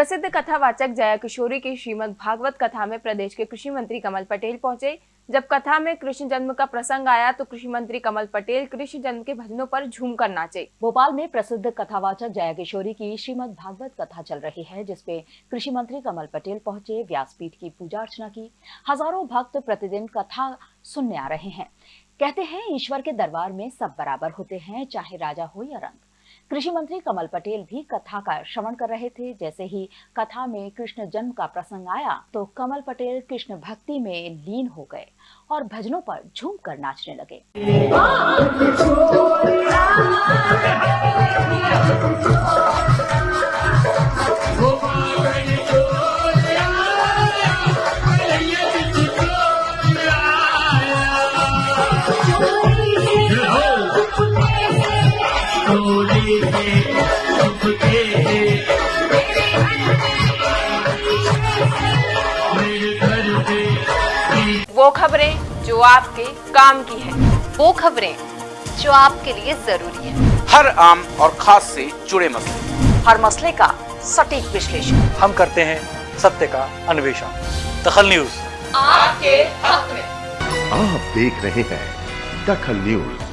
प्रसिद्ध कथावाचक जया किशोरी की श्रीमद् भागवत कथा में प्रदेश के कृषि मंत्री कमल पटेल पहुँचे। जब कथा में कृष्ण जन्म का प्रसंग आया तो कृषि मंत्री कमल पटेल कृष्ण जन्म के भजनों पर झूमकर नाचे। भोपाल में प्रसिद्ध कथावाचक जया किशोरी की श्रीमद भागवत कथा चल रही है, जिसपे कृषि मंत्री कमल पटेल पहुँचे, व्यासपीठ की पूजा अर्चना की। हज़ारों भक्त प्रतिदिन कथा सुनने आ रहे हैं। कहते हैं, ईश्वर के दरबार में सब बराबर होते हैं, चाहे राजा हो या रंग। कृषि मंत्री कमल पटेल भी कथा का श्रवण कर रहे थे। जैसे ही कथा में कृष्ण जन्म का प्रसंग आया तो कमल पटेल कृष्ण भक्ति में लीन हो गए और भजनों पर झूम कर नाचने लगे। वो खबरें जो आपके काम की है। वो खबरें जो आपके लिए ज़रूरी है। हर आम और खास से जुड़े मसले। हर मसले का सटीक विश्लेषण। हम करते हैं सत्य का अन्वेषण। दखल न्यूज़। आपके हक में। आप देख रहे हैं दखल न्यूज़।